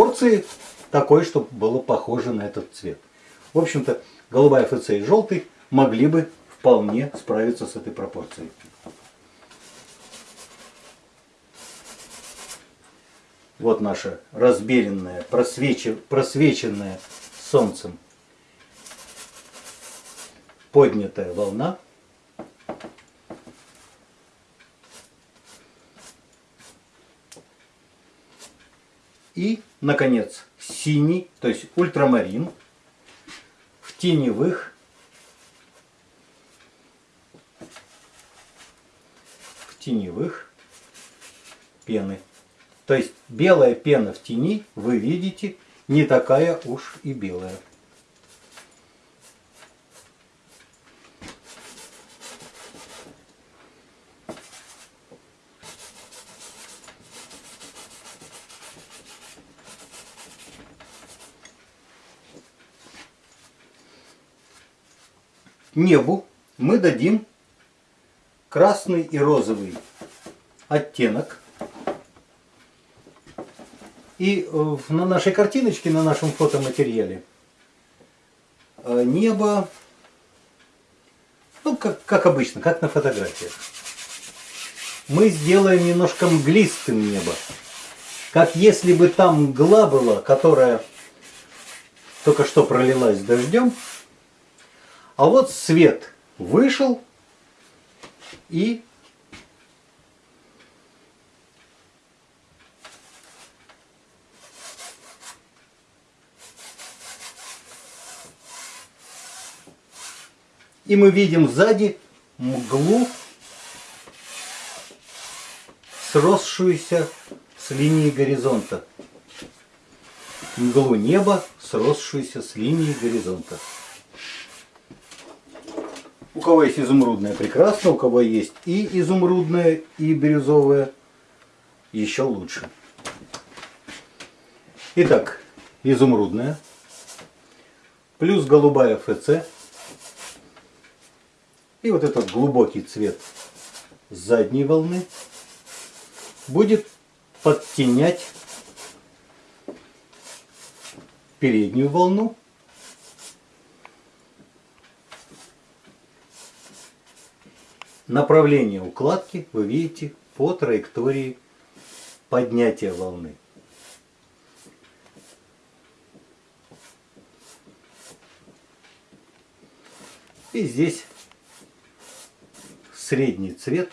пропорции такой, чтобы было похоже на этот цвет. В общем-то, голубая ФЦ и желтый могли бы вполне справиться с этой пропорцией. Вот наша разбеленная, просвеченная солнцем поднятая волна. И, наконец, синий, то есть ультрамарин в теневых в теневых пены. То есть белая пена в тени, вы видите, не такая уж и белая. Небу мы дадим красный и розовый оттенок. И э, на нашей картиночке, на нашем фотоматериале э, небо, ну, как, как обычно, как на фотографиях. Мы сделаем немножко мглистым небо. Как если бы там мгла была, которая только что пролилась дождем, а вот свет вышел и И мы видим сзади мглу, сросшуюся с линией горизонта. Мглу неба, сросшуюся с линией горизонта. У кого есть изумрудное, прекрасно. У кого есть и изумрудное, и бирюзовое, еще лучше. Итак, изумрудная плюс голубая ФЦ. И вот этот глубокий цвет задней волны будет подтенять переднюю волну Направление укладки вы видите по траектории поднятия волны. И здесь средний цвет,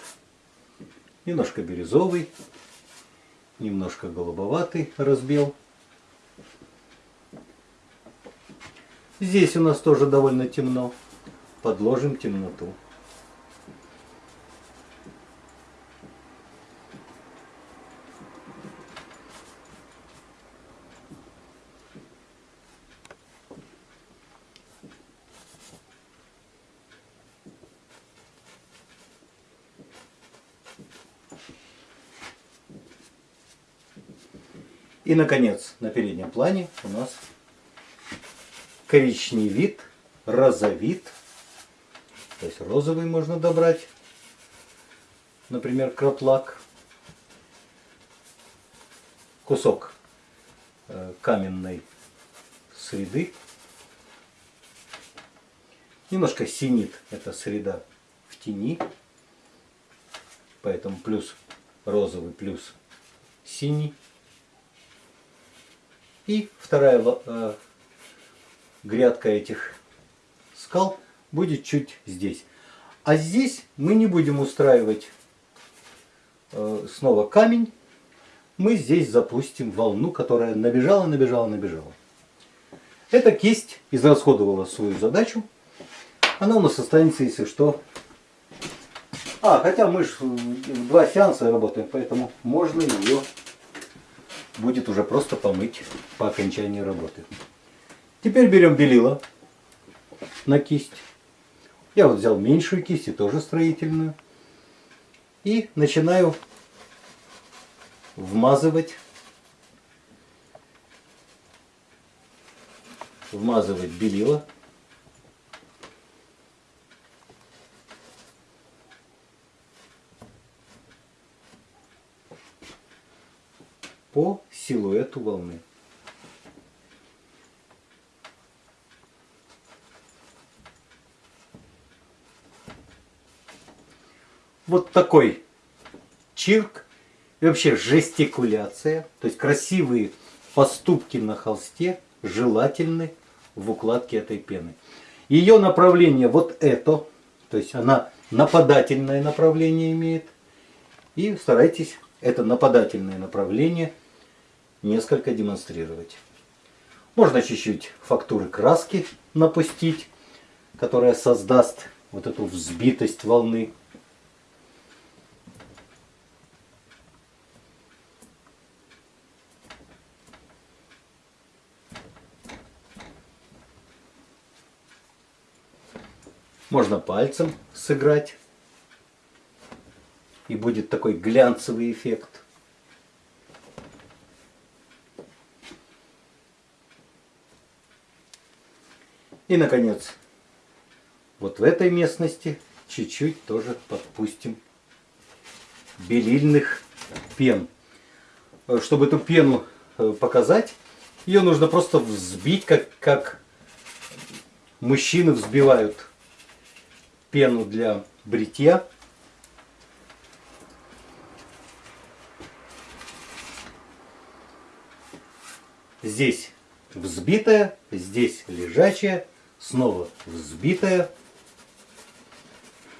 немножко бирюзовый, немножко голубоватый разбел. Здесь у нас тоже довольно темно. Подложим темноту. И, наконец, на переднем плане у нас коричневит, розовит. То есть розовый можно добрать. Например, краплак. Кусок э, каменной среды. Немножко синит эта среда в тени. Поэтому плюс розовый, плюс синий. И вторая э, грядка этих скал будет чуть здесь. А здесь мы не будем устраивать э, снова камень. Мы здесь запустим волну, которая набежала, набежала, набежала. Эта кисть израсходовала свою задачу. Она у нас останется, если что. А, хотя мы же в два сеанса работаем, поэтому можно ее будет уже просто помыть по окончании работы. Теперь берем белила на кисть. Я вот взял меньшую кисть и тоже строительную. И начинаю вмазывать, вмазывать белила. по силуэту волны. Вот такой чирк и вообще жестикуляция, то есть красивые поступки на холсте желательны в укладке этой пены. Ее направление вот это, то есть она нападательное направление имеет. И старайтесь это нападательное направление несколько демонстрировать. Можно чуть-чуть фактуры краски напустить, которая создаст вот эту взбитость волны. Можно пальцем сыграть. И будет такой глянцевый эффект. И, наконец, вот в этой местности чуть-чуть тоже подпустим белильных пен. Чтобы эту пену э, показать, ее нужно просто взбить, как, как мужчины взбивают пену для бритья. Здесь взбитая, здесь лежачая, снова взбитая,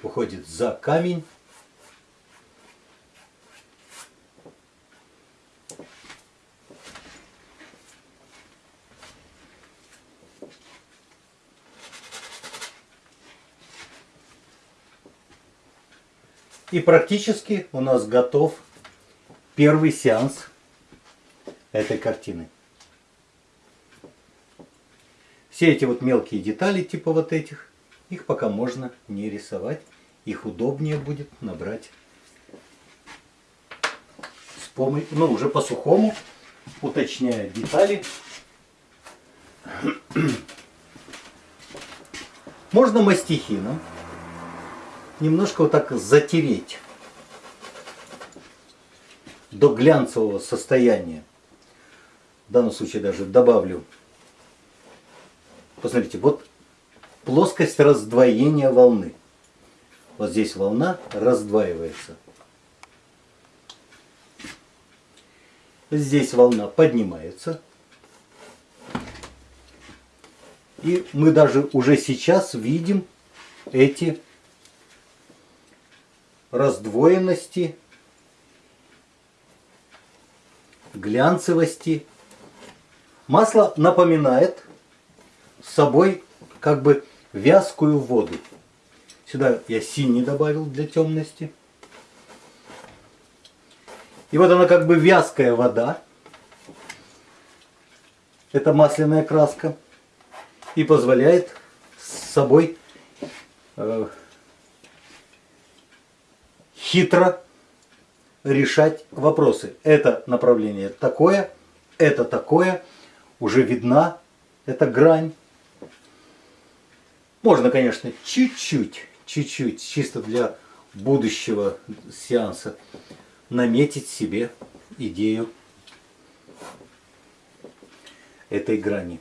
уходит за камень. И практически у нас готов первый сеанс этой картины. Все эти вот мелкие детали, типа вот этих, их пока можно не рисовать. Их удобнее будет набрать с помощью, ну уже по сухому, уточняя детали. Можно мастихином немножко вот так затереть до глянцевого состояния. В данном случае даже добавлю. Посмотрите, вот плоскость раздвоения волны. Вот здесь волна раздваивается. Здесь волна поднимается. И мы даже уже сейчас видим эти раздвоенности, глянцевости. Масло напоминает собой как бы вязкую воду. Сюда я синий добавил для темности. И вот она как бы вязкая вода. Это масляная краска. И позволяет с собой э, хитро решать вопросы. Это направление такое, это такое, уже видна эта грань. Можно, конечно, чуть-чуть, чуть-чуть, чисто для будущего сеанса, наметить себе идею этой грани.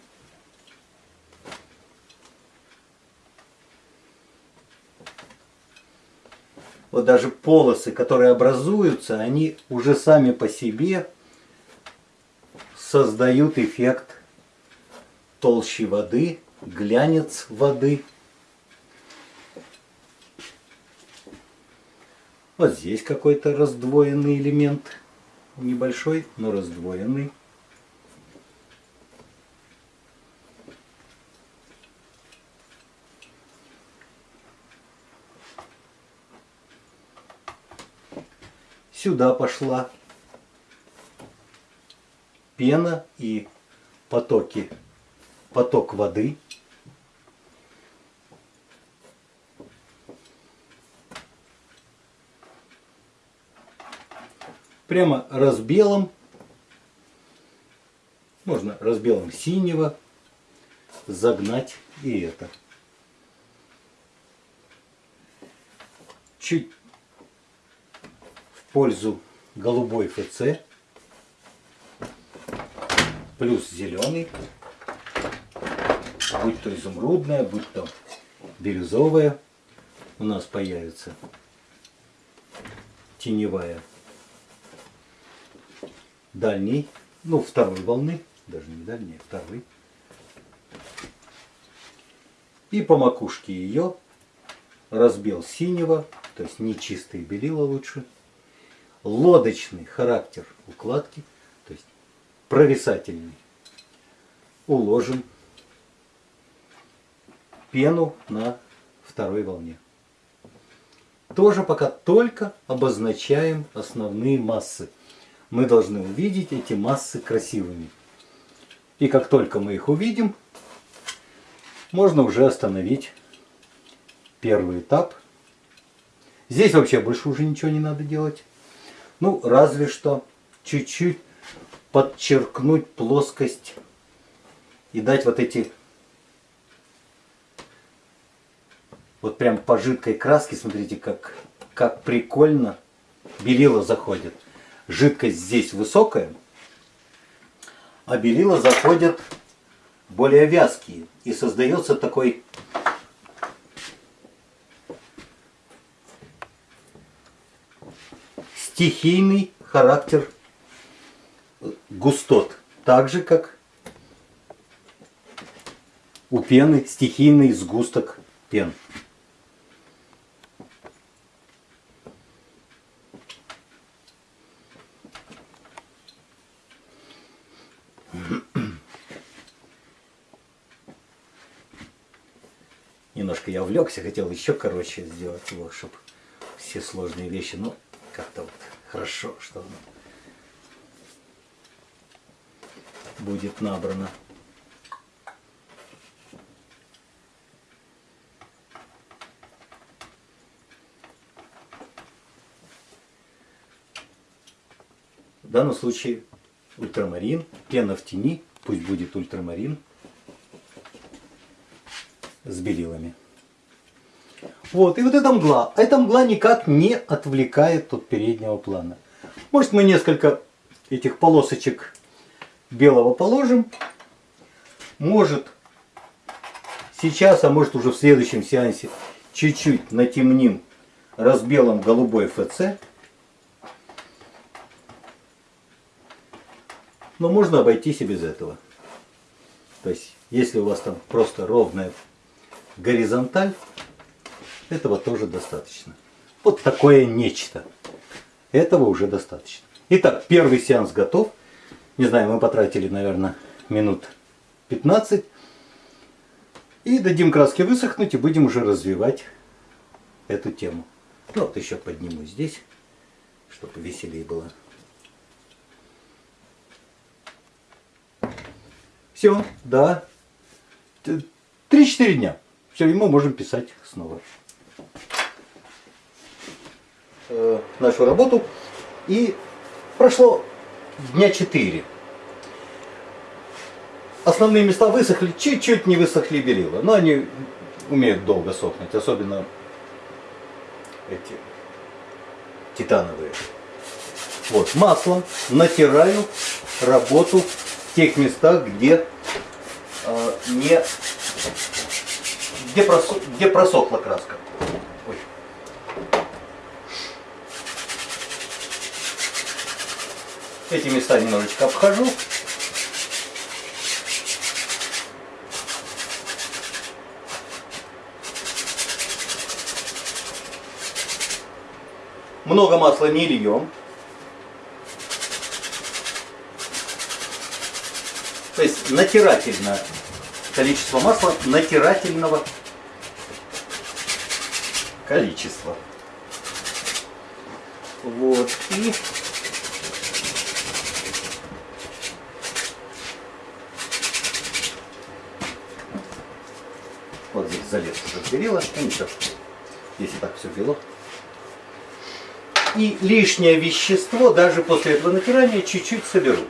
вот даже полосы, которые образуются, они уже сами по себе создают эффект толщи воды, глянец воды. Вот здесь какой-то раздвоенный элемент, небольшой, но раздвоенный. Сюда пошла пена и потоки, поток воды. Прямо разбелом, можно разбелом синего загнать и это. Чуть пользу голубой ФЦ. плюс зеленый, будь то изумрудная, будь то бирюзовая, у нас появится теневая дальней, ну второй волны, даже не дальней, а второй. И по макушке ее разбел синего, то есть нечистые белила лучше, лодочный характер укладки, то есть провисательный, уложим пену на второй волне. Тоже пока только обозначаем основные массы. Мы должны увидеть эти массы красивыми. И как только мы их увидим, можно уже остановить первый этап. Здесь вообще больше уже ничего не надо делать. Ну, разве что чуть-чуть подчеркнуть плоскость и дать вот эти вот прям по жидкой краске, смотрите, как, как прикольно белила заходит. Жидкость здесь высокая, а белила заходят более вязкие. И создается такой стихийный характер густот. Так же, как у пены стихийный сгусток пен. Немножко я увлекся, хотел еще короче сделать его, чтобы все сложные вещи, но как-то вот хорошо, что оно будет набрано. В данном случае ультрамарин, пена в тени, пусть будет ультрамарин с белилами. Вот, и вот эта мгла. Эта мгла никак не отвлекает от переднего плана. Может мы несколько этих полосочек белого положим. Может сейчас, а может уже в следующем сеансе чуть-чуть натемним разбелом голубой ФЦ. Но можно обойтись и без этого. То есть, если у вас там просто ровная горизонталь, этого тоже достаточно. Вот такое нечто. Этого уже достаточно. Итак, первый сеанс готов. Не знаю, мы потратили, наверное, минут 15. И дадим краске высохнуть и будем уже развивать эту тему. Ну вот еще подниму здесь, чтобы веселее было. Все, да. 3-4 дня. Все, и мы можем писать снова э, нашу работу. И прошло дня 4. Основные места высохли, чуть-чуть не высохли белила. Но они умеют долго сохнуть, особенно эти титановые. Вот, маслом натираю работу в тех местах, где э, не где, просох, где просохла краска. Ой. Эти места немножечко обхожу. Много масла не льем. То есть натирательно количество масла натирательного количества. Вот. И вот здесь залез уже белило. Ну ничего, если так все бело. И лишнее вещество даже после этого натирания чуть-чуть соберу.